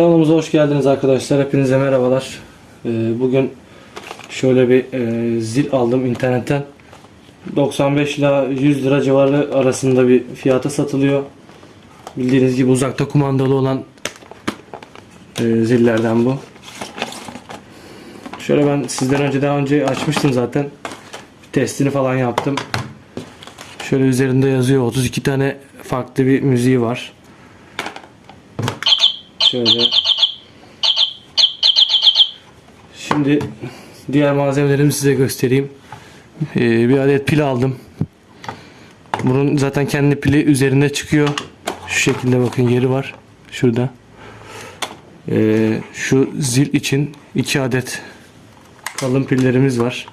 Kanalımıza hoş geldiniz arkadaşlar. Hepinize merhabalar. Ee, bugün şöyle bir e, zil aldım internetten. 95 ila 100 lira civarı arasında bir fiyata satılıyor. Bildiğiniz gibi uzakta kumandalı olan e, zillerden bu. Şöyle ben sizden önce daha önce açmıştım zaten. Testini falan yaptım. Şöyle üzerinde yazıyor 32 tane farklı bir müziği var. Şöyle. Şimdi diğer malzemelerimi size göstereyim. Ee, bir adet pil aldım. Bunun zaten kendi pili üzerinde çıkıyor. Şu şekilde bakın yeri var. Şurada. Ee, şu zil için iki adet kalın pillerimiz var.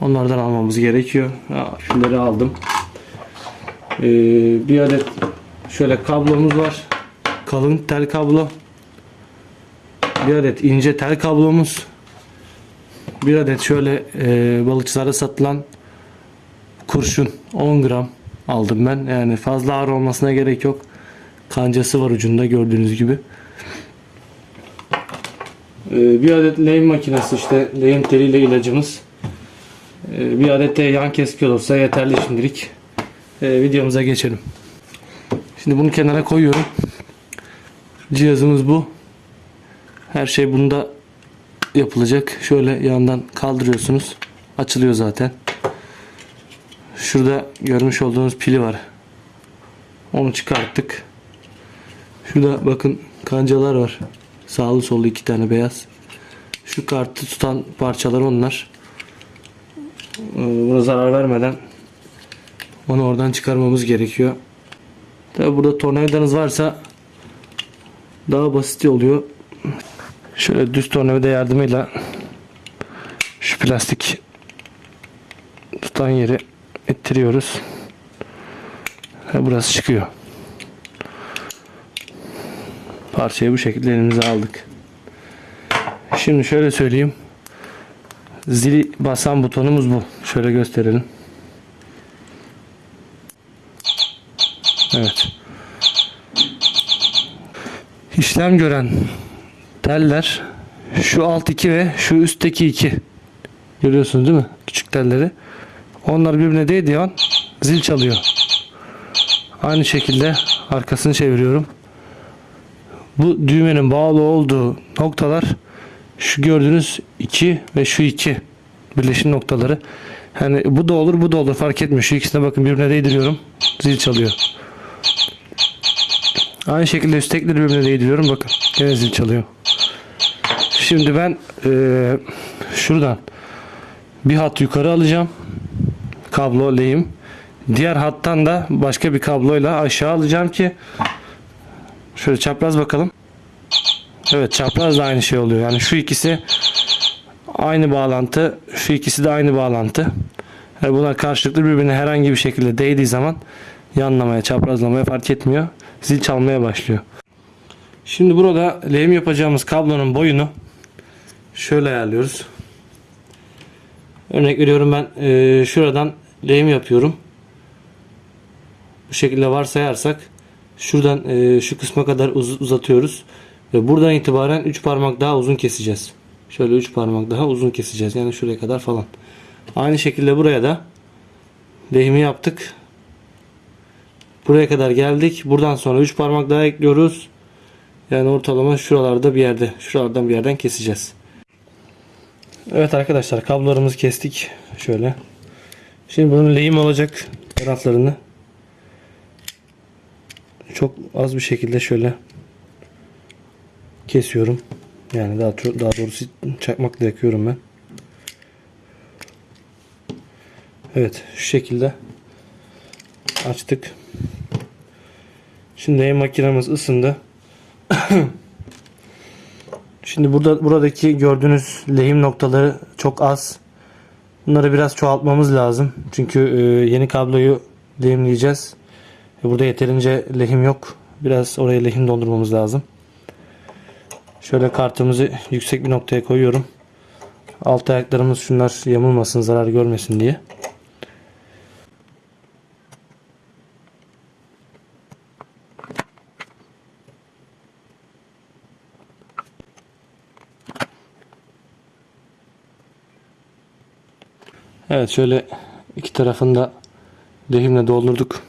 Onlardan almamız gerekiyor. Ha, pilleri aldım. Ee, bir adet şöyle kablomuz var. Kalın tel kablo. Bir adet ince tel kablomuz. Bir adet şöyle e, balıkçılara satılan kurşun 10 gram aldım ben. Yani fazla ağır olmasına gerek yok. Kancası var ucunda gördüğünüz gibi. Ee, bir adet lehim makinesi işte lehim teliyle ilacımız. Ee, bir adet de yan keski olursa yeterli şimdilik. Ee, videomuza geçelim. Şimdi bunu kenara koyuyorum. Cihazımız bu. Her şey bunda yapılacak. Şöyle yandan kaldırıyorsunuz. Açılıyor zaten. Şurada görmüş olduğunuz pili var. Onu çıkarttık. Şurada bakın kancalar var. Sağlı sollu iki tane beyaz. Şu kartı tutan parçalar onlar. Ee, Buna zarar vermeden onu oradan çıkarmamız gerekiyor. Tabi burada tornavidanız varsa daha basit oluyor. Şöyle düz tornavida yardımıyla şu plastik tutan yeri ittiriyoruz. Ve burası çıkıyor. Parçayı bu şekilde elimize aldık. Şimdi şöyle söyleyeyim. Zili basan butonumuz bu. Şöyle gösterelim. Evet. İşlem gören teller şu alt iki ve şu üstteki iki. Görüyorsunuz değil mi? Küçük telleri. Onlar birbirine değdiği an zil çalıyor. Aynı şekilde arkasını çeviriyorum. Bu düğmenin bağlı olduğu noktalar şu gördüğünüz iki ve şu iki birleşim noktaları. Yani bu da olur bu da olur fark etmiyor. Şu ikisine bakın birbirine değdiriyorum. Zil çalıyor. Aynı şekilde üsttekileri birbirine değdiriyorum. Bakın gene zil çalıyor. Şimdi ben eee, şuradan bir hat yukarı alacağım. Kablo lehim. Diğer hattan da başka bir kabloyla aşağı alacağım ki şöyle çapraz bakalım. Evet çapraz da aynı şey oluyor. Yani şu ikisi aynı bağlantı. Şu ikisi de aynı bağlantı. Yani bunlar karşılıklı birbirine herhangi bir şekilde değdiği zaman yanlamaya, çaprazlamaya fark etmiyor. Zil çalmaya başlıyor. Şimdi burada lehim yapacağımız kablonun boyunu şöyle ayarlıyoruz. Örnek veriyorum ben eee, şuradan lehim yapıyorum. Bu şekilde varsayarsak şuradan eee, şu kısma kadar uz- uzatıyoruz. Ve buradan itibaren 3 parmak daha uzun keseceğiz. Şöyle 3 parmak daha uzun keseceğiz. Yani şuraya kadar falan. Aynı şekilde buraya da lehimi yaptık. Buraya kadar geldik. Buradan sonra 3 parmak daha ekliyoruz. Yani ortalama şuralarda bir yerde, şuralardan bir yerden keseceğiz. Evet arkadaşlar kablolarımızı kestik. Şöyle. Şimdi bunun lehim olacak taraflarını çok az bir şekilde şöyle kesiyorum. Yani daha daha doğrusu çakmakla yakıyorum ben. Evet şu şekilde açtık. Şimdi lehim makinemiz ısındı. Şimdi burada buradaki gördüğünüz lehim noktaları çok az. Bunları biraz çoğaltmamız lazım. Çünkü e, yeni kabloyu lehimleyeceğiz. E, Burada yeterince lehim yok. Biraz oraya lehim doldurmamız lazım. Şöyle kartımızı yüksek bir noktaya koyuyorum. Alt ayaklarımız şunlar yamulmasın, zarar görmesin diye. Evet şöyle iki tarafında lehimle doldurduk.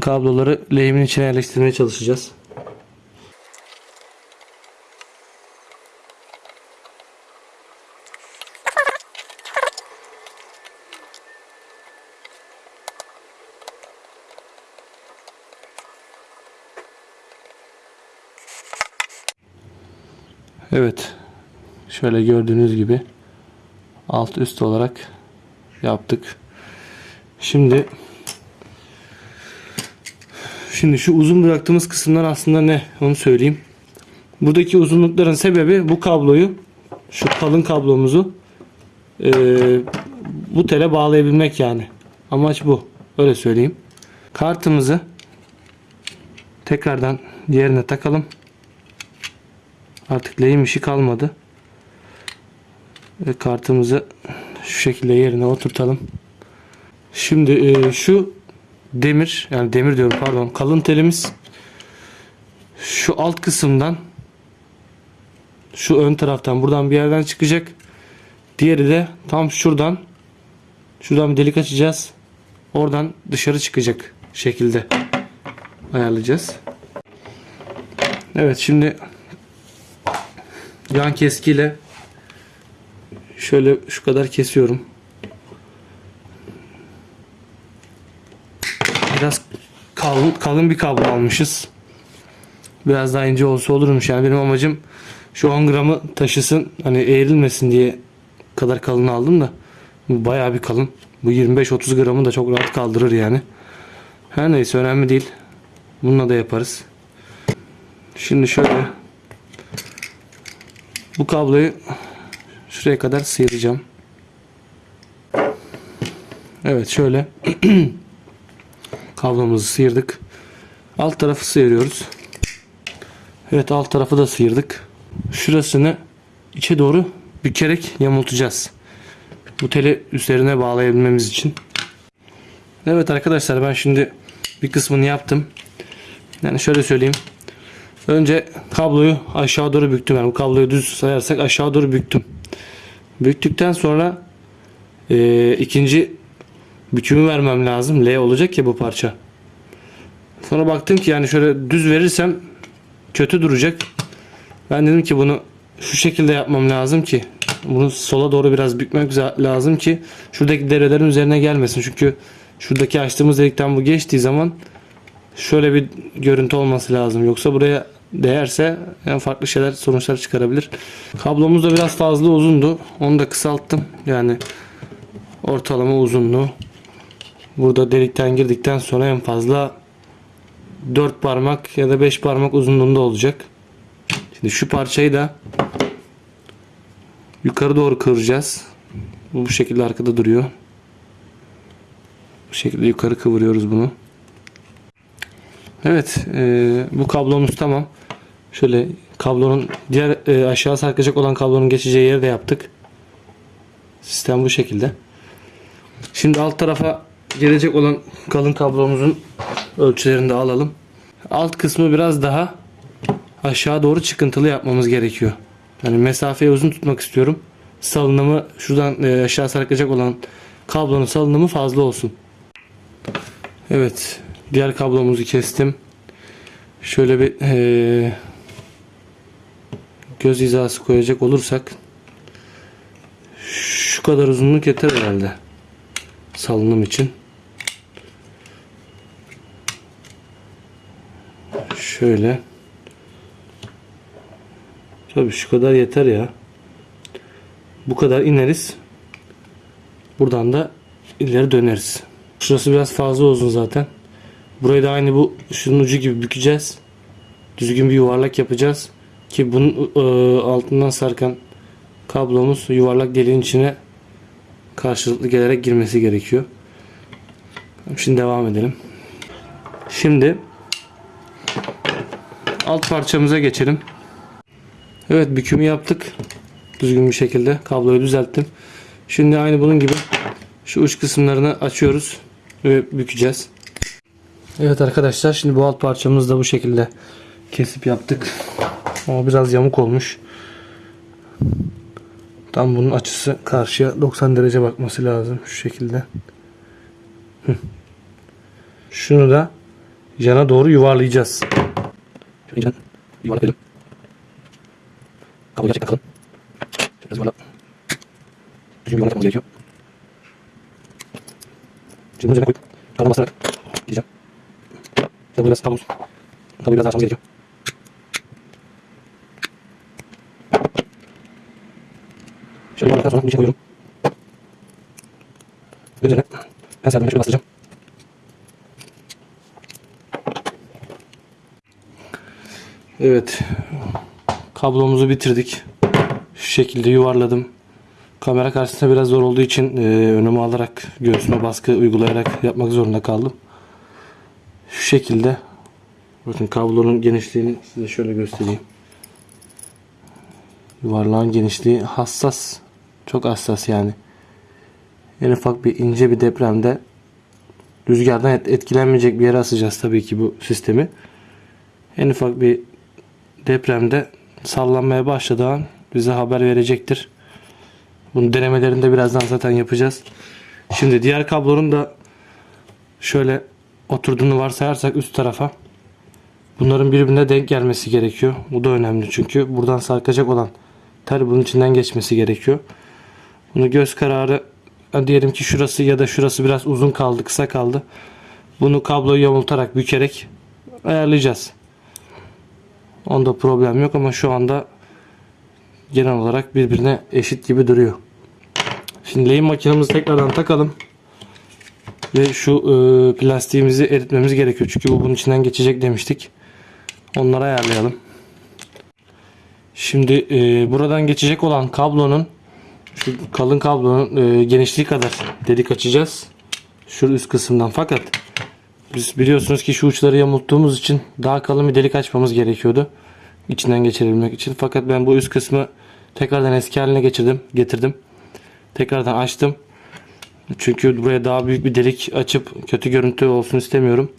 Kabloları lehimin içine yerleştirmeye çalışacağız. Evet. Şöyle gördüğünüz gibi alt üst olarak yaptık. Şimdi Şimdi şu uzun bıraktığımız kısımlar aslında ne? Onu söyleyeyim. Buradaki uzunlukların sebebi bu kabloyu şu kalın kablomuzu eee, bu tele bağlayabilmek yani. Amaç bu. Öyle söyleyeyim. Kartımızı tekrardan yerine takalım. Artık lehim işi kalmadı. Ve kartımızı şu şekilde yerine oturtalım. Şimdi e, şu demir yani demir diyorum pardon kalın telimiz şu alt kısımdan şu ön taraftan buradan bir yerden çıkacak. Diğeri de tam şuradan şuradan bir delik açacağız. Oradan dışarı çıkacak şekilde ayarlayacağız. Evet şimdi yan keskiyle şöyle şu kadar kesiyorum. Biraz kalın, kalın bir kablo almışız. Biraz daha ince olsa olurmuş. Yani benim amacım şu 10 gramı taşısın. Hani eğrilmesin diye kadar kalın aldım da. Bu bayağı bir kalın. Bu 25-30 gramı da çok rahat kaldırır yani. Her neyse önemli değil. Bununla da yaparız. Şimdi şöyle bu kabloyu şuraya kadar sıyıracağım. Evet şöyle kablomuzu sıyırdık. Alt tarafı sıyırıyoruz. Evet alt tarafı da sıyırdık. Şurasını içe doğru bükerek yamultacağız. Bu teli üzerine bağlayabilmemiz için. Evet arkadaşlar ben şimdi bir kısmını yaptım. Yani şöyle söyleyeyim. Önce kabloyu aşağı doğru büktüm. Yani bu kabloyu düz sayarsak aşağı doğru büktüm. Büktükten sonra e, ikinci bükümü vermem lazım. L olacak ya bu parça. Sonra baktım ki yani şöyle düz verirsem kötü duracak. Ben dedim ki bunu şu şekilde yapmam lazım ki bunu sola doğru biraz bükmek lazım ki şuradaki devrelerin üzerine gelmesin. Çünkü şuradaki açtığımız delikten bu geçtiği zaman şöyle bir görüntü olması lazım. Yoksa buraya değerse yani farklı şeyler sonuçlar çıkarabilir. Kablomuz da biraz fazla uzundu. Onu da kısalttım. Yani ortalama uzunluğu. Burada delikten girdikten sonra en fazla 4 parmak ya da 5 parmak uzunluğunda olacak. Şimdi şu parçayı da yukarı doğru kıvıracağız. Bu bu şekilde arkada duruyor. Bu şekilde yukarı kıvırıyoruz bunu. Evet, e, bu kablomuz tamam. Şöyle kablonun diğer e, aşağı sarkacak olan kablonun geçeceği yeri de yaptık. Sistem bu şekilde. Şimdi alt tarafa gelecek olan kalın kablomuzun ölçülerini de alalım. Alt kısmı biraz daha aşağı doğru çıkıntılı yapmamız gerekiyor. Yani mesafeyi uzun tutmak istiyorum. Salınımı şuradan e, aşağı sarkacak olan kablonun salınımı fazla olsun. Evet. Diğer kablomuzu kestim. Şöyle bir e, göz hizası koyacak olursak şu kadar uzunluk yeter herhalde. Salınım için. Şöyle. Tabii şu kadar yeter ya. Bu kadar ineriz. Buradan da ileri döneriz. Şurası biraz fazla uzun zaten. Burayı da aynı bu şunun ucu gibi bükeceğiz. Düzgün bir yuvarlak yapacağız. Ki bunun e, altından sarkan kablomuz yuvarlak deliğin içine karşılıklı gelerek girmesi gerekiyor. Şimdi devam edelim. Şimdi alt parçamıza geçelim. Evet bükümü yaptık. Düzgün bir şekilde kabloyu düzelttim. Şimdi aynı bunun gibi şu uç kısımlarını açıyoruz ve bükeceğiz. Evet arkadaşlar şimdi bu alt parçamızı da bu şekilde kesip yaptık. Ama biraz yamuk olmuş. Tam bunun açısı karşıya 90 derece bakması lazım şu şekilde. Şunu da yana doğru yuvarlayacağız. Şöyle yuvarlayalım. Kablo gerçekten kalın. Biraz yuvarla. Düzgün yapmamız gerekiyor. Şimdi bunun üzerine koyup kablo basarak gideceğim. Şöyle biraz kablo. Kabloyu biraz daha açmamız gerekiyor. Sonra bunun içine koyuyorum. Üzerine serdiğimde şöyle bastıracağım. Evet. Kablomuzu bitirdik. Şu şekilde yuvarladım. Kamera karşısında biraz zor olduğu için e, önüme alarak göğsüme baskı uygulayarak yapmak zorunda kaldım. Şu şekilde. Bakın kablonun genişliğini size şöyle göstereyim. Yuvarlağın genişliği hassas. Çok hassas yani. En ufak bir ince bir depremde rüzgardan et- etkilenmeyecek bir yere asacağız tabii ki bu sistemi. En ufak bir depremde sallanmaya başladığı an bize haber verecektir. Bunun denemelerini de birazdan zaten yapacağız. Şimdi diğer kablonun da şöyle oturduğunu varsayarsak üst tarafa bunların birbirine denk gelmesi gerekiyor. Bu da önemli çünkü buradan sarkacak olan tel bunun içinden geçmesi gerekiyor. Bunu göz kararı diyelim ki şurası ya da şurası biraz uzun kaldı, kısa kaldı. Bunu kabloyu yamultarak, bükerek ayarlayacağız. Onda problem yok ama şu anda genel olarak birbirine eşit gibi duruyor. Şimdi lehim makinemizi tekrardan takalım. Ve şu e, plastiğimizi eritmemiz gerekiyor. Çünkü bu bunun içinden geçecek demiştik. Onları ayarlayalım. Şimdi e, buradan geçecek olan kablonun şu kalın kablonun e, genişliği kadar delik açacağız. Şu üst kısımdan fakat biz biliyorsunuz ki şu uçları yamulttuğumuz için daha kalın bir delik açmamız gerekiyordu. içinden geçirebilmek için. Fakat ben bu üst kısmı tekrardan eski haline geçirdim, getirdim. Tekrardan açtım. Çünkü buraya daha büyük bir delik açıp kötü görüntü olsun istemiyorum.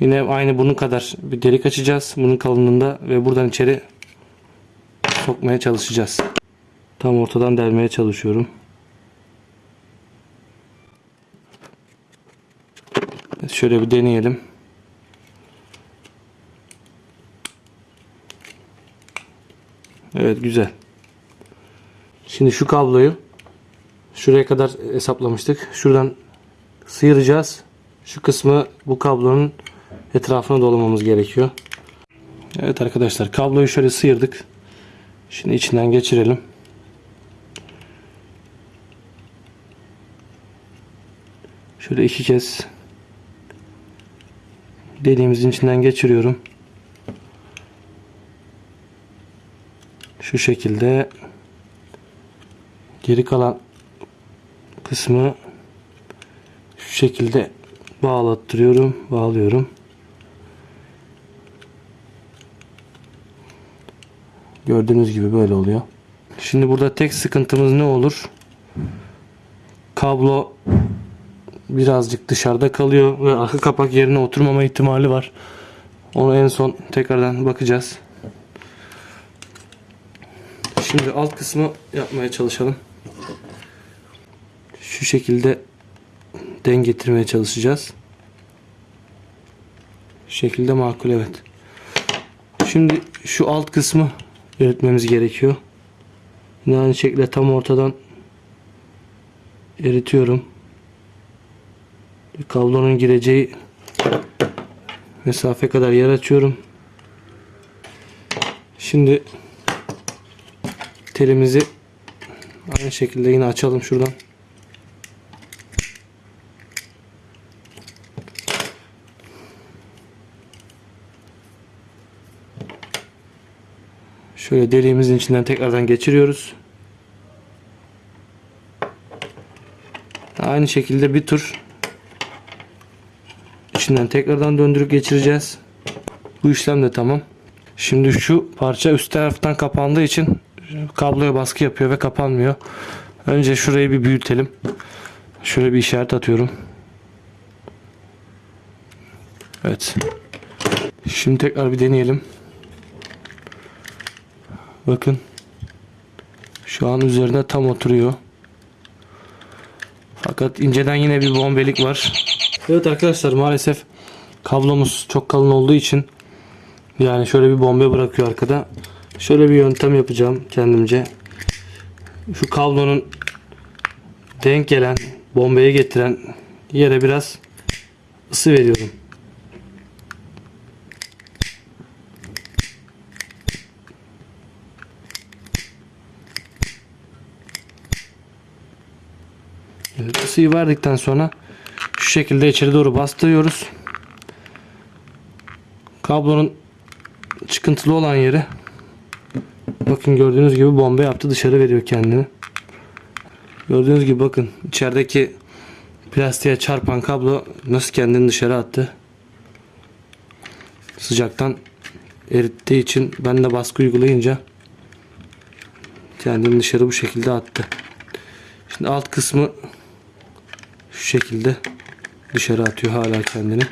Yine aynı bunun kadar bir delik açacağız. Bunun kalınlığında ve buradan içeri sokmaya çalışacağız. Tam ortadan delmeye çalışıyorum. Şöyle bir deneyelim. Evet güzel. Şimdi şu kabloyu şuraya kadar hesaplamıştık. Şuradan sıyıracağız. Şu kısmı bu kablonun etrafına dolamamız gerekiyor. Evet arkadaşlar kabloyu şöyle sıyırdık. Şimdi içinden geçirelim. Şöyle iki kez deliğimizin içinden geçiriyorum. Şu şekilde geri kalan kısmı şu şekilde bağlattırıyorum, bağlıyorum. Gördüğünüz gibi böyle oluyor. Şimdi burada tek sıkıntımız ne olur? Kablo birazcık dışarıda kalıyor ve arka kapak yerine oturmama ihtimali var. Onu en son tekrardan bakacağız. Şimdi alt kısmı yapmaya çalışalım. Şu şekilde denk getirmeye çalışacağız. Şu şekilde makul evet. Şimdi şu alt kısmı eritmemiz gerekiyor. Yine aynı şekilde tam ortadan eritiyorum. Kablonun gireceği mesafe kadar yer açıyorum. Şimdi telimizi aynı şekilde yine açalım şuradan. Şöyle deliğimizin içinden tekrardan geçiriyoruz. Aynı şekilde bir tur içinden tekrardan döndürüp geçireceğiz. Bu işlem de tamam. Şimdi şu parça üst taraftan kapandığı için kabloya baskı yapıyor ve kapanmıyor. Önce şurayı bir büyütelim. Şöyle bir işaret atıyorum. Evet. Şimdi tekrar bir deneyelim. Bakın. Şu an üzerine tam oturuyor. Fakat inceden yine bir bombelik var. Evet arkadaşlar maalesef kablomuz çok kalın olduğu için yani şöyle bir bombe bırakıyor arkada. Şöyle bir yöntem yapacağım kendimce. Şu kablonun denk gelen bombayı getiren yere biraz ısı veriyorum. Evet, ısıyı verdikten sonra şekilde içeri doğru bastırıyoruz. Kablonun çıkıntılı olan yeri bakın gördüğünüz gibi bomba yaptı dışarı veriyor kendini. Gördüğünüz gibi bakın içerideki plastiğe çarpan kablo nasıl kendini dışarı attı. Sıcaktan erittiği için ben de baskı uygulayınca kendini dışarı bu şekilde attı. Şimdi alt kısmı şu şekilde dışarı atıyor hala kendini.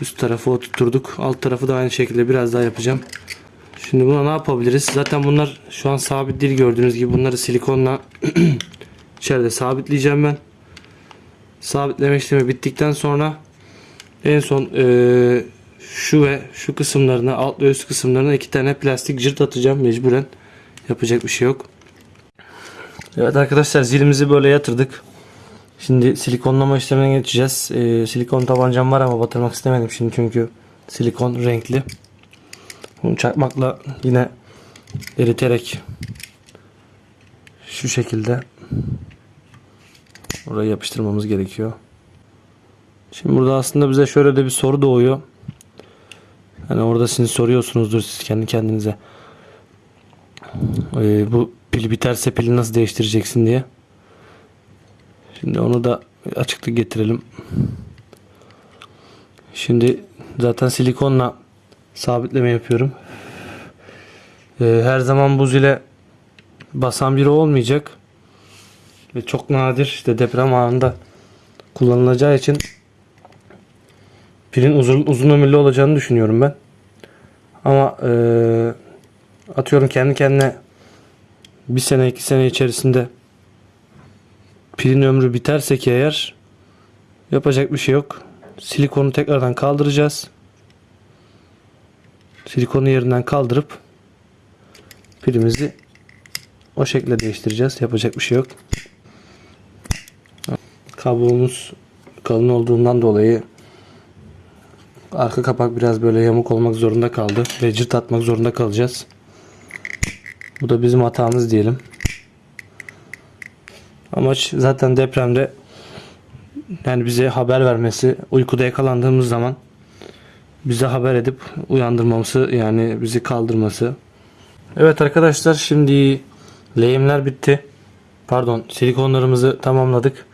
Üst tarafı oturtturduk. Alt tarafı da aynı şekilde biraz daha yapacağım. Şimdi buna ne yapabiliriz? Zaten bunlar şu an sabit değil gördüğünüz gibi. Bunları silikonla içeride sabitleyeceğim ben. Sabitleme işlemi bittikten sonra en son eee, şu ve şu kısımlarına alt ve üst kısımlarına iki tane plastik cırt atacağım mecburen. Yapacak bir şey yok. Evet arkadaşlar zilimizi böyle yatırdık. Şimdi silikonlama işlemine geçeceğiz. Ee, silikon tabancam var ama batırmak istemedim şimdi çünkü silikon renkli. Bunu çakmakla yine eriterek şu şekilde oraya yapıştırmamız gerekiyor. Şimdi burada aslında bize şöyle de bir soru doğuyor. Hani orada siz soruyorsunuzdur siz kendi kendinize. Ee, bu pil biterse pili nasıl değiştireceksin diye. Şimdi onu da açıklık getirelim. Şimdi zaten silikonla sabitleme yapıyorum. Ee, her zaman buz ile basan biri olmayacak. Ve çok nadir işte deprem anında kullanılacağı için pilin uzun, uzun ömürlü olacağını düşünüyorum ben. Ama eee, atıyorum kendi kendine bir sene iki sene içerisinde pilin ömrü biterse ki eğer yapacak bir şey yok. Silikonu tekrardan kaldıracağız. Silikonu yerinden kaldırıp pilimizi o şekilde değiştireceğiz. Yapacak bir şey yok. Kablomuz kalın olduğundan dolayı arka kapak biraz böyle yamuk olmak zorunda kaldı ve cırt atmak zorunda kalacağız. Bu da bizim hatamız diyelim. Amaç zaten depremde yani bize haber vermesi, uykuda yakalandığımız zaman bize haber edip uyandırmamızı yani bizi kaldırması. Evet arkadaşlar şimdi lehimler bitti. Pardon silikonlarımızı tamamladık.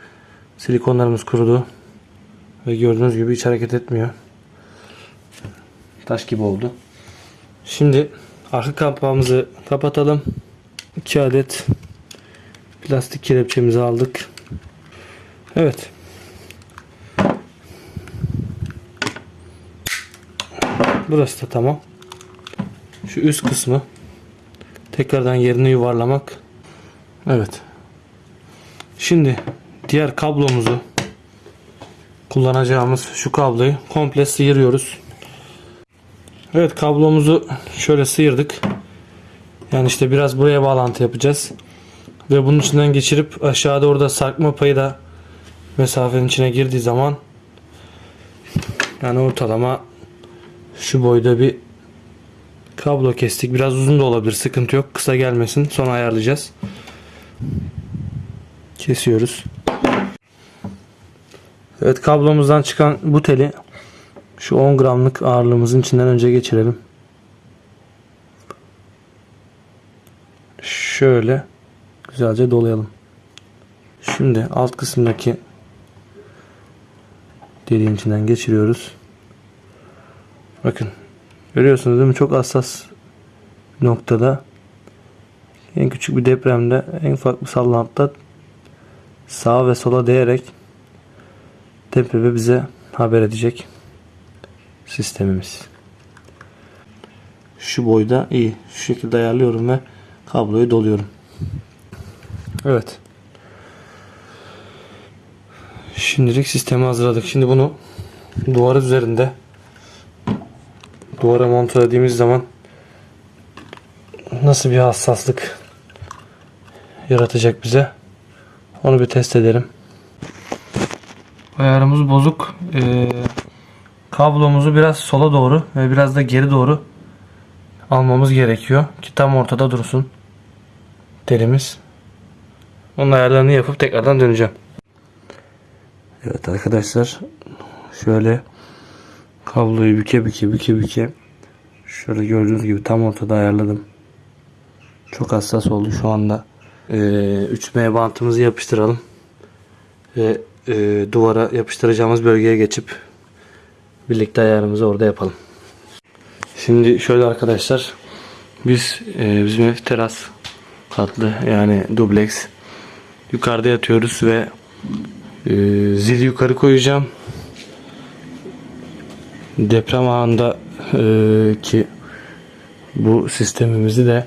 Silikonlarımız kurudu. Ve gördüğünüz gibi hiç hareket etmiyor. Taş gibi oldu. Şimdi arka kapağımızı kapatalım. 2 adet plastik kelepçemizi aldık. Evet. Burası da tamam. Şu üst kısmı tekrardan yerine yuvarlamak. Evet. Şimdi diğer kablomuzu kullanacağımız şu kabloyu komple sıyırıyoruz. Evet kablomuzu şöyle sıyırdık. Yani işte biraz buraya bağlantı yapacağız. Ve bunun içinden geçirip aşağıda orada sarkma payı da mesafenin içine girdiği zaman yani ortalama şu boyda bir kablo kestik. Biraz uzun da olabilir. Sıkıntı yok. Kısa gelmesin. Sonra ayarlayacağız. Kesiyoruz. Evet kablomuzdan çıkan bu teli şu 10 gramlık ağırlığımızın içinden önce geçirelim. Şöyle güzelce dolayalım. Şimdi alt kısımdaki deliğin içinden geçiriyoruz. Bakın görüyorsunuz değil mi? Çok hassas noktada en küçük bir depremde en ufak bir sallantıda sağa ve sola değerek depremi bize haber edecek sistemimiz. Şu boyda iyi. Şu şekilde ayarlıyorum ve kabloyu doluyorum. Evet. Şimdilik sistemi hazırladık. Şimdi bunu duvar üzerinde duvara montelediğimiz zaman nasıl bir hassaslık yaratacak bize onu bir test edelim. Ayarımız bozuk. Ee, kablomuzu biraz sola doğru ve biraz da geri doğru almamız gerekiyor ki tam ortada dursun telimiz. Onun ayarlarını yapıp tekrardan döneceğim. Evet arkadaşlar şöyle kabloyu büke büke büke büke şöyle gördüğünüz gibi tam ortada ayarladım. Çok hassas oldu şu anda. Ee, 3M bantımızı yapıştıralım. Ve e, duvara yapıştıracağımız bölgeye geçip birlikte ayarımızı orada yapalım. Şimdi şöyle arkadaşlar biz e, bizim ev teras katlı yani dubleks yukarıda yatıyoruz ve e, zili yukarı koyacağım deprem anında e, ki bu sistemimizi de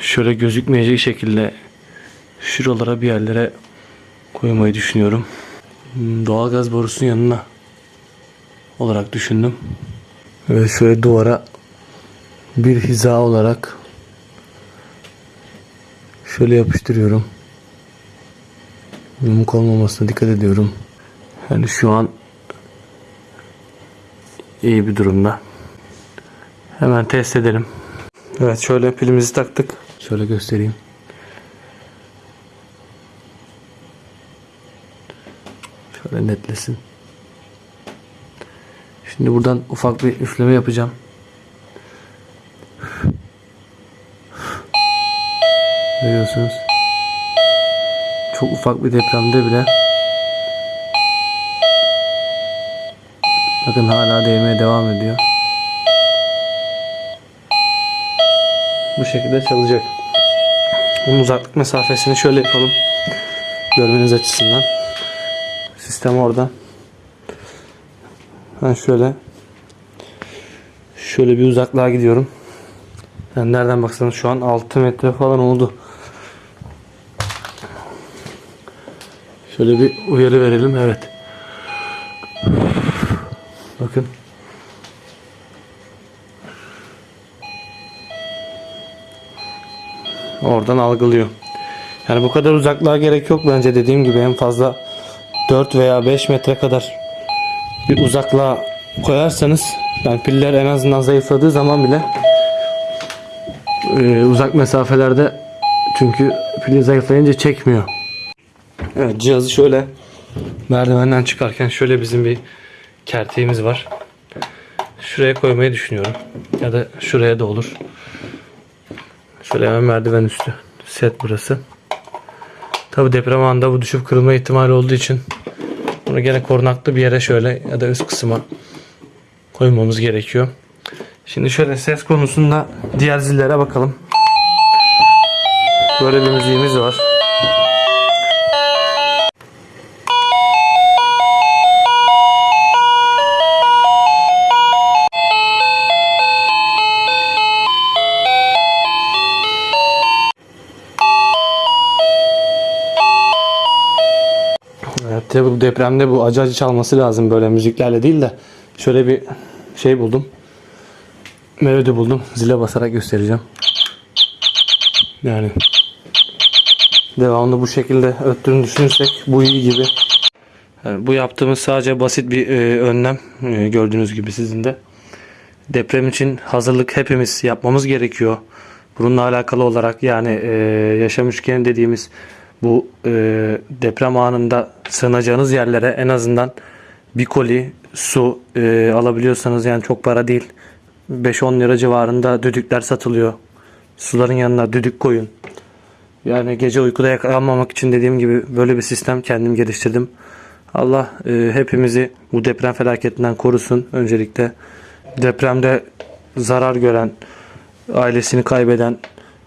şöyle gözükmeyecek şekilde şuralara bir yerlere koymayı düşünüyorum. Hmm, Doğalgaz borusunun yanına olarak düşündüm. Ve şöyle duvara bir hiza olarak şöyle yapıştırıyorum. Yumuk olmamasına dikkat ediyorum. Yani şu an iyi bir durumda. Hemen test edelim. Evet şöyle pilimizi taktık. Şöyle göstereyim. Şöyle netlesin. Şimdi buradan ufak bir üfleme yapacağım. Görüyorsunuz. Çok ufak bir depremde bile Bakın hala değmeye devam ediyor. Bu şekilde çalacak. Bunun uzaklık mesafesini şöyle yapalım. Görmeniz açısından. Sistem orada. Ben şöyle şöyle bir uzaklığa gidiyorum. Yani nereden baksanız şu an 6 metre falan oldu. Şöyle bir uyarı verelim. Evet. Bakın. Oradan algılıyor. Yani bu kadar uzaklığa gerek yok bence dediğim gibi en fazla 4 veya 5 metre kadar bir uzaklığa koyarsanız yani piller en azından zayıfladığı zaman bile e, uzak mesafelerde çünkü pili zayıflayınca çekmiyor. Evet cihazı şöyle merdivenden çıkarken şöyle bizim bir kerteğimiz var. Şuraya koymayı düşünüyorum. Ya da şuraya da olur. Şöyle hemen merdiven üstü. Set burası. Tabi deprem anında bu düşüp kırılma ihtimali olduğu için bunu gene korunaklı bir yere şöyle ya da üst kısma koymamız gerekiyor. Şimdi şöyle ses konusunda diğer zillere bakalım. Böyle bir müziğimiz var. Bu depremde bu acı acı çalması lazım böyle müziklerle değil de şöyle bir şey buldum. Melodi buldum. Zile basarak göstereceğim. Yani devamlı bu şekilde öttüğünü düşünürsek bu iyi gibi. Yani bu yaptığımız sadece basit bir e, önlem e, gördüğünüz gibi sizin de. Deprem için hazırlık hepimiz yapmamız gerekiyor. Bununla alakalı olarak yani e, yaşam üçgeni dediğimiz bu e, deprem anında sığınacağınız yerlere en azından bir koli su e, alabiliyorsanız yani çok para değil 5-10 lira civarında düdükler satılıyor. Suların yanına düdük koyun. Yani gece uykuda yakalanmamak için dediğim gibi böyle bir sistem kendim geliştirdim. Allah e, hepimizi bu deprem felaketinden korusun. Öncelikle depremde zarar gören, ailesini kaybeden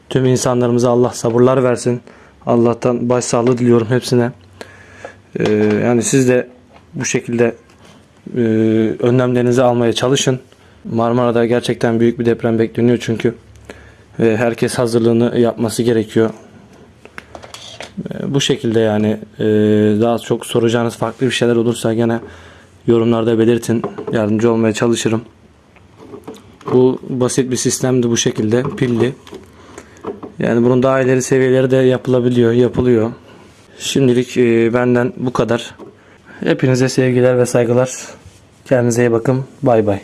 tüm insanlarımıza Allah sabırlar versin. Allah'tan başsağlığı diliyorum hepsine. E, yani siz de bu şekilde e, önlemlerinizi almaya çalışın. Marmara'da gerçekten büyük bir deprem bekleniyor çünkü. Ve herkes hazırlığını yapması gerekiyor. E, bu şekilde yani e, daha çok soracağınız farklı bir şeyler olursa gene yorumlarda belirtin. Yardımcı olmaya çalışırım. Bu basit bir sistemdi bu şekilde pilli. Yani bunun daha ileri seviyeleri de yapılabiliyor, yapılıyor. Şimdilik e, benden bu kadar. Hepinize sevgiler ve saygılar. Kendinize iyi bakın. Bay bay.